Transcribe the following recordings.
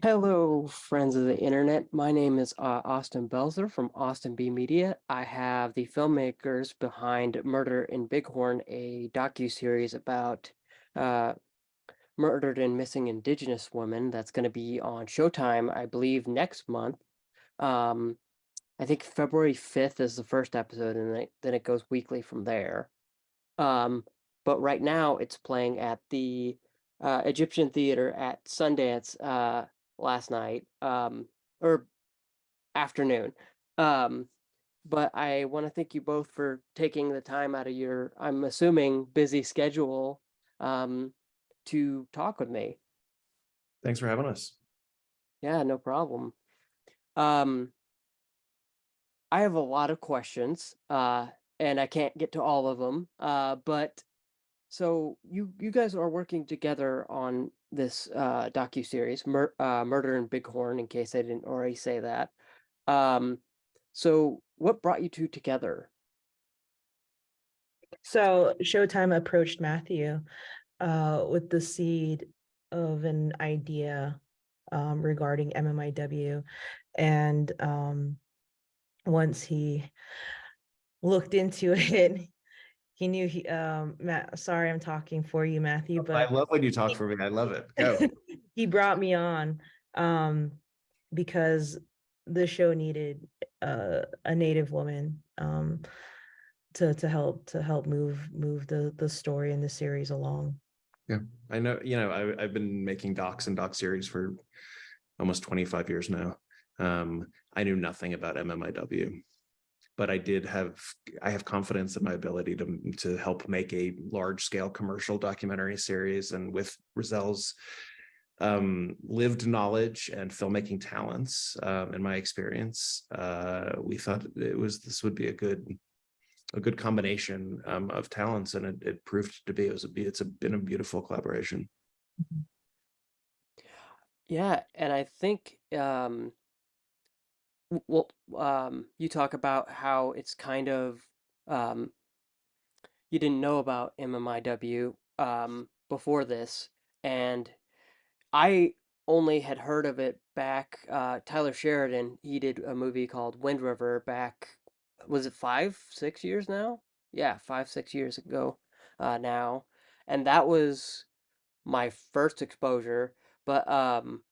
Hello, friends of the internet. My name is uh, Austin Belzer from Austin B Media. I have the filmmakers behind Murder in Bighorn, a docu-series about uh, murdered and missing Indigenous women that's going to be on Showtime, I believe, next month. Um, I think February 5th is the first episode, and then it, goes weekly from there. Um, but right now it's playing at the uh, Egyptian Theater at Sundance uh, last night, um, or afternoon. Um, but I want to thank you both for taking the time out of your, I'm assuming, busy schedule um, to talk with me. Thanks for having us. Yeah, no problem. Um, I have a lot of questions, uh, and I can't get to all of them. Uh, but so you you guys are working together on this uh, docu series, Mur- uh, Murder in Bighorn. In case I didn't already say that. Um, so what brought you two together? So Showtime approached Matthew uh, with the seed of an idea um, regarding MMIW. And um, once he looked into it, he knew he, um, Matt, sorry, I'm talking for you, Matthew, but I love when you talk for me. I love it. Go. he brought me on um, because the show needed uh, a native woman um, to to help to help move move the the story and the series along. Yeah i know, you know, I, I've been making docs and doc series for almost 25 years now. Um, I knew nothing about MMIW, but I did have, I have confidence in my ability to, to help make a large scale commercial documentary series and with Razelle's um, lived knowledge and filmmaking talents, um, in my experience, uh, we thought it was, this would be a good, a good combination um, of talents and it, it proved to be, it was a, it's a, been a beautiful collaboration. Yeah, and I think um, well, um, you talk about how it's kind of um, you didn't know about MMIW um, before this, and I only had heard of it back. Uh, Taylor Sheridan, he did a movie called Wind River back, was it five, six years now? Yeah, five, six years ago uh, now, and that was my first exposure. But um,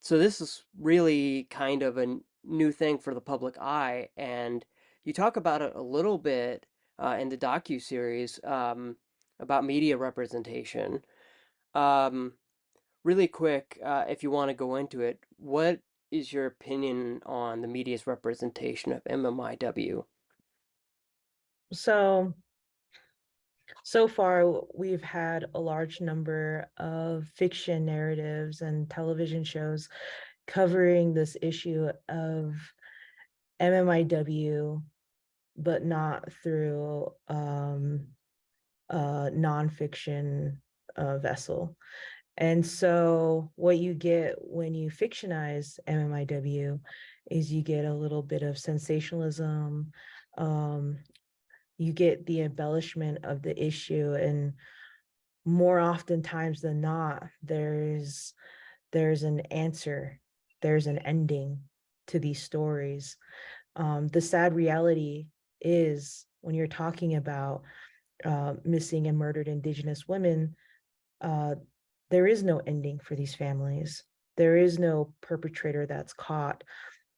so this is really kind of a n- new thing for the public eye, and you talk about it a little bit uh, in the docu series um, about media representation. Um, really quick, uh, if you want to go into it, what is your opinion on the media's representation of MMIW? So so far we've had a large number of fiction narratives and television shows covering this issue of MMIW, but not through um, a nonfiction uh, vessel. And so what you get when you fictionize MMIW is you get a little bit of sensationalism, um, you get the embellishment of the issue and more oftentimes than not there's there's an answer there's an ending to these stories. Um, the sad reality is when you're talking about uh, missing and murdered indigenous women uh, there is no ending for these families. There is no perpetrator that's caught.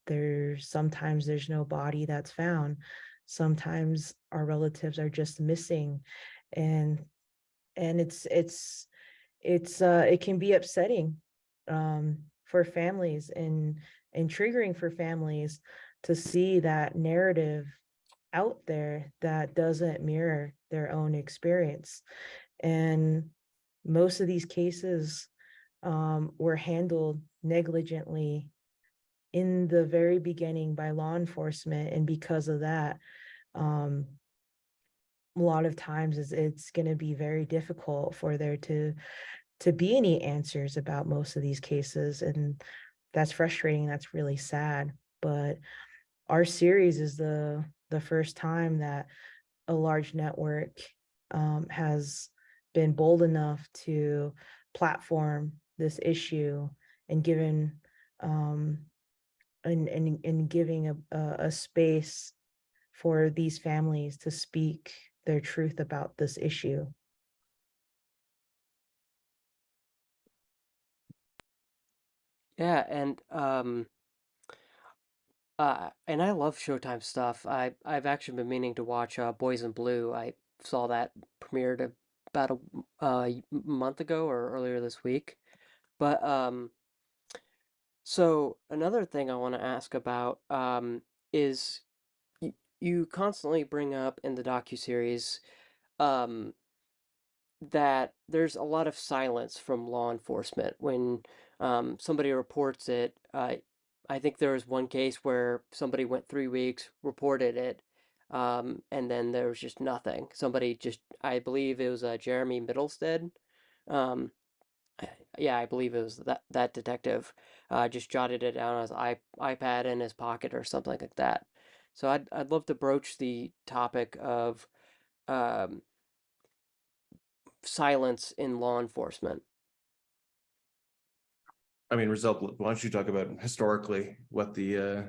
There's sometimes there's no body that's found. Sometimes our relatives are just missing. And and it's it's it's uh it can be upsetting. Um for families and and triggering for families to see that narrative out there that doesn't mirror their own experience. And most of these cases um, were handled negligently in the very beginning by law enforcement and because of that um a lot of times it's, it's going to be very difficult for there to to be any answers about most of these cases and that's frustrating that's really sad but our series is the the first time that a large network um, has been bold enough to platform this issue and given um, and, and, and giving a, a, a space for these families to speak their truth about this issue. Yeah, and um uh and I love Showtime stuff. I I've actually been meaning to watch uh Boys in Blue. I saw that premiered about a uh, month ago or earlier this week. But um so another thing I want to ask about um is y you constantly bring up in the docuseries um that there's a lot of silence from law enforcement when um, somebody reports it. Uh, I think there was one case where somebody went three weeks, reported it, um, and then there was just nothing. Somebody just, I believe it was uh, Jeremy Middlestead. Um, yeah, I believe it was that that detective. Uh, just jotted it down on his i iPad in his pocket or something like that. So I'd I'd love to broach the topic of um, silence in law enforcement. I mean, Razelle, why don't you talk about historically what the uh.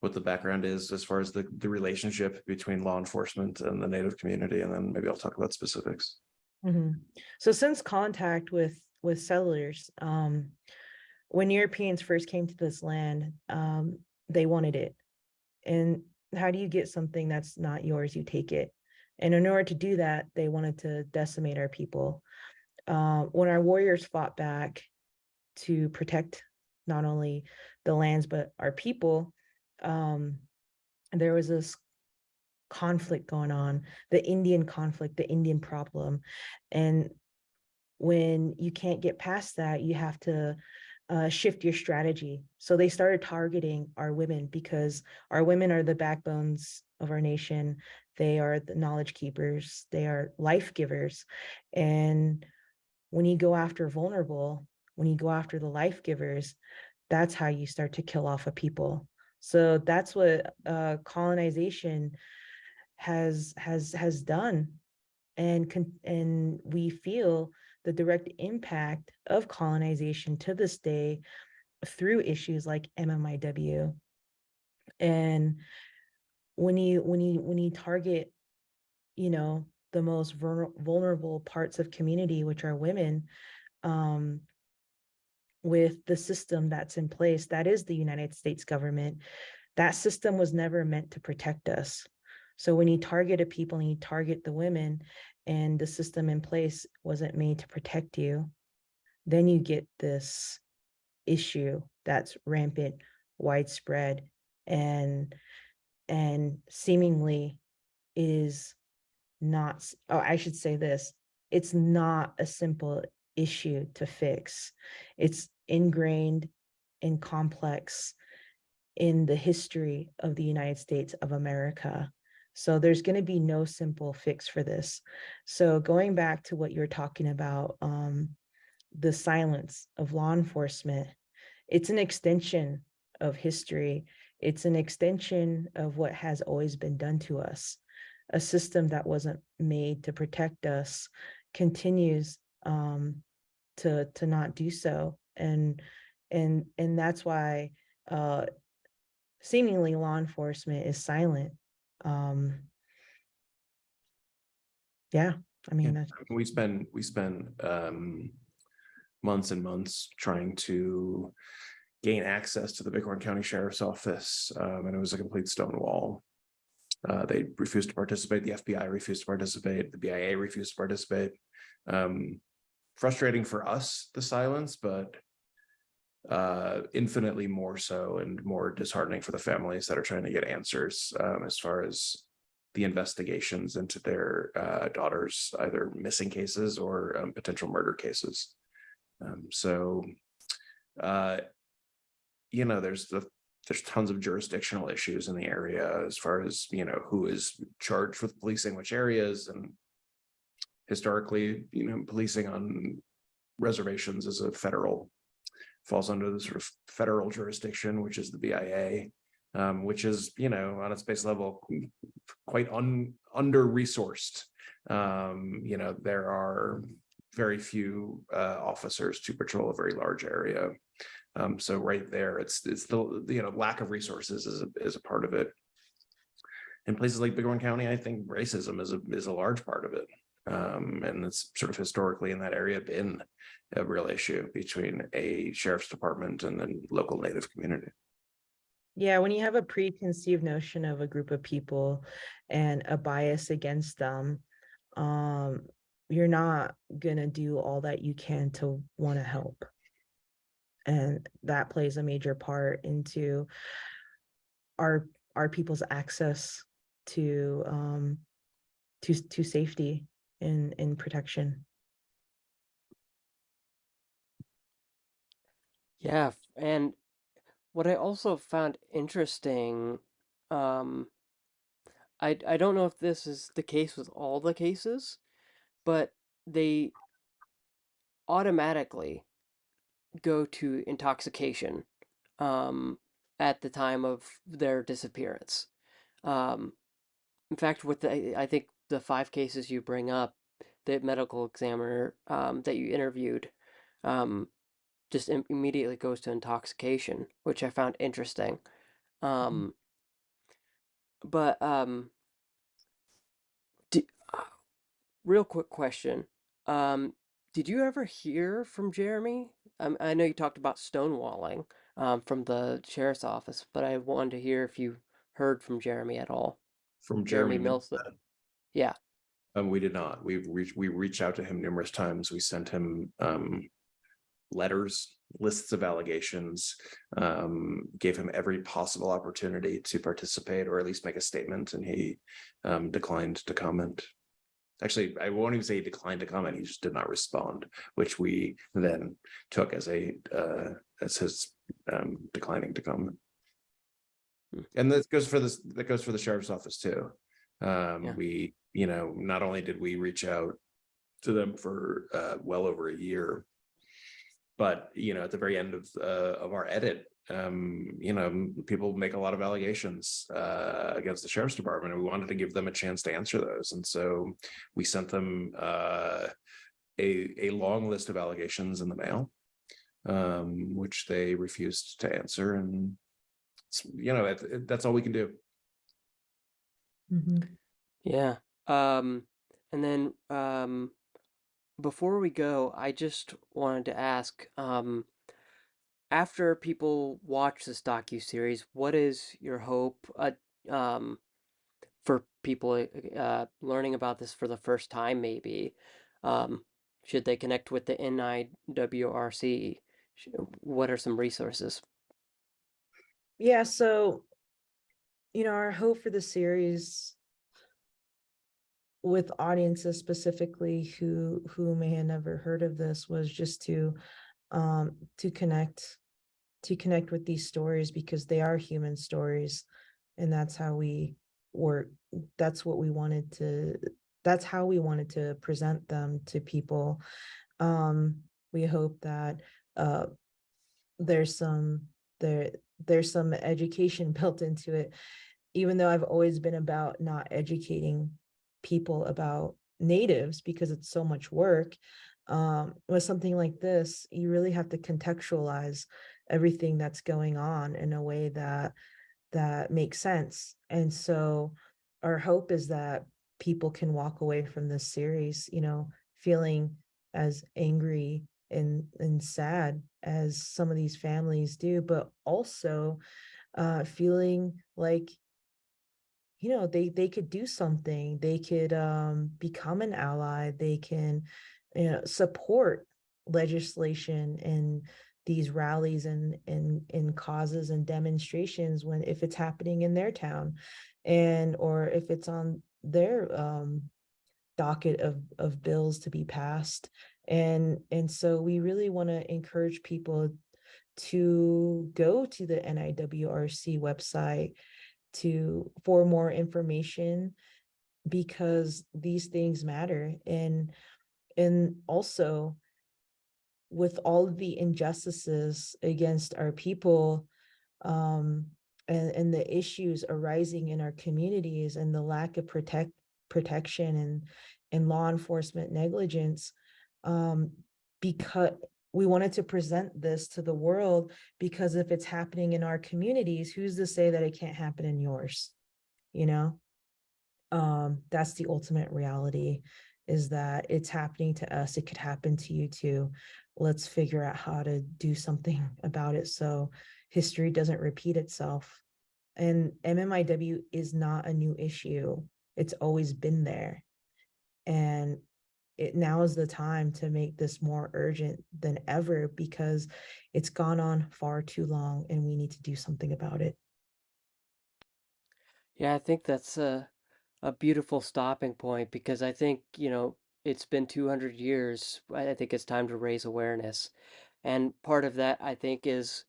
What the background is as far as the the relationship between law enforcement and the native community, and then maybe I'll talk about specifics. Mhm. So since contact with with settlers, um, when Europeans first came to this land, um, they wanted it. And how do you get something that's not yours? You take it. And in order to do that, they wanted to decimate our people. Uh, when our warriors fought back to protect not only the lands but our people, um, there was this conflict going on, the Indian conflict, the Indian problem. And when you can't get past that, you have to uh, shift your strategy. So they started targeting our women because our women are the backbones of our nation. They are the knowledge keepers. They are life givers. And when you go after vulnerable, when you go after the life givers, that's how you start to kill off a people. So that's what uh, colonization has has has done and and we feel the direct impact of colonization to this day through issues like MMIW and when you when you when you target you know the most vulnerable parts of community which are women um with the system that's in place that is the United States government that system was never meant to protect us so when you target a people and you target the women and the system in place wasn't made to protect you, then you get this issue that's rampant, widespread, and and seemingly is not, oh, I should say this, it's not a simple issue to fix. It's ingrained and complex in the history of the United States of America. So there's going to be no simple fix for this. So going back to what you're talking about, um, the silence of law enforcement, it's an extension of history. It's an extension of what has always been done to us. A system that wasn't made to protect us continues um, to to not do so, and and and that's why uh, seemingly law enforcement is silent. Um, yeah, I mean, that's, We spend, we spend um. Months and months trying to gain access to the Bighorn County Sheriff's Office, um, and it was a complete stone wall. Uh, they refused to participate, the FBI refused to participate, the BIA refused to participate. Um, frustrating for us, the silence, but uh, infinitely more so and more disheartening for the families that are trying to get answers, um, as far as the investigations into their uh, daughters, either missing cases or um, potential murder cases. Um, so, uh, you know, there's the, there's tons of jurisdictional issues in the area as far as, you know, who is charged with policing which areas and historically, you know, policing on reservations is a federal, falls under the sort of federal jurisdiction, which is the BIA, um, which is, you know, on its base level, quite un, under-resourced. Um, you know, there are very few uh, officers to patrol a very large area. Um, so right there, it's, it's the, you know, lack of resources is, a is a part of it. In places like Bighorn County, I think racism is a, is a large part of it. Um, and it's sort of historically in that area been a real issue between a sheriff's department and then local native community. Yeah, when you have a preconceived notion of a group of people and a bias against them, um, you're not gonna do all that you can to want to help. And that plays a major part into our our people's access to um to to safety and and protection. Yeah, and what I also found interesting, um, I I don't know if this is the case with all the cases, but they automatically go to intoxication, um, at the time of their disappearance. Um, in fact, with the, I think the five cases you bring up, the medical examiner, um, that you interviewed, um, just im- immediately goes to intoxication, which I found interesting. Um, but um, di- uh, real quick question. Um, did you ever hear from Jeremy? Um, I know you talked about stonewalling um, from the sheriff's office, but I wanted to hear if you heard from Jeremy at all. From Jeremy Jeremy. Milstead. Yeah. Um, we did not. We've reached, we reached out to him numerous times. We sent him, um, letters, lists of allegations, um, gave him every possible opportunity to participate or at least make a statement, and he, um, declined to comment. Actually, I won't even say he declined to comment. He just did not respond, which we then took as a, uh, as his, um, declining to comment. Hmm. And that goes for this, that goes for the sheriff's office too. Um, Yeah. we, you know, not only did we reach out to them for uh well over a year. But, you know, at the very end of uh of our edit, um, you know, people make a lot of allegations uh against the sheriff's department, and we wanted to give them a chance to answer those, and so we sent them uh a a long list of allegations in the mail. Um, which they refused to answer and you know, it- it- that's all we can do. Mhm. Yeah. Um, and then um, before we go, I just wanted to ask, um, after people watch this docu-series, what is your hope, uh, um, for people uh, learning about this for the first time, maybe? Um, should they connect with the NIWRC? Sh- What are some resources? Yeah, so, you know, our hope for the series with audiences specifically who who may have never heard of this was just to um to connect to connect with these stories because they are human stories and that's how we work that's what we wanted to that's how we wanted to present them to people. Um we hope that uh there's some there there's some education built into it. Even though i've always been about not educating people about natives because it's so much work um with something like this you really have to contextualize everything that's going on in a way that that makes sense. And so our hope is that people can walk away from this series you know feeling as angry and and sad as some of these families do but also uh feeling like you know they they could do something they could um become an ally they can you know support legislation and these rallies and and in causes and demonstrations when if it's happening in their town and or if it's on their um docket of of bills to be passed and and so we really want to encourage people to go to the NIWRC website to for more information because these things matter and and also with all the injustices against our people um and and the issues arising in our communities and the lack of protect protection and and law enforcement negligence um because we wanted to present this to the world because if it's happening in our communities, who's to say that it can't happen in yours? You know? Um, that's the ultimate reality is that it's happening to us. It could happen to you too. Let's figure out how to do something about it so history doesn't repeat itself. And MMIW is not a new issue. It's always been there. And it now is the time to make this more urgent than ever because it's gone on far too long and we need to do something about it. Yeah, I think that's a a beautiful stopping point because I think, you know, it's been 200 years. I think it's time to raise awareness. And part of that, I think, is,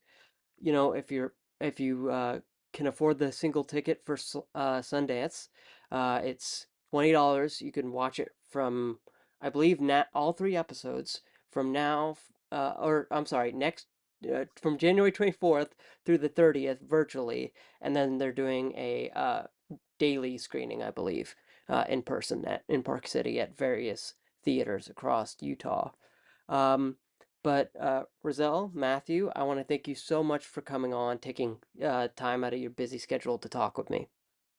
you know, if you're if you uh, can afford the single ticket for uh, Sundance, uh, it's $20. You can watch it from, I believe, all three episodes from now, uh, or I'm sorry, next uh, from January 24th through the 30th virtually, and then they're doing a uh, daily screening, I believe, uh, in person at in Park City at various theaters across Utah. Um, but uh, Razelle, Matthew, I want to thank you so much for coming on, taking uh, time out of your busy schedule to talk with me.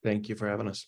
Thank you for having us.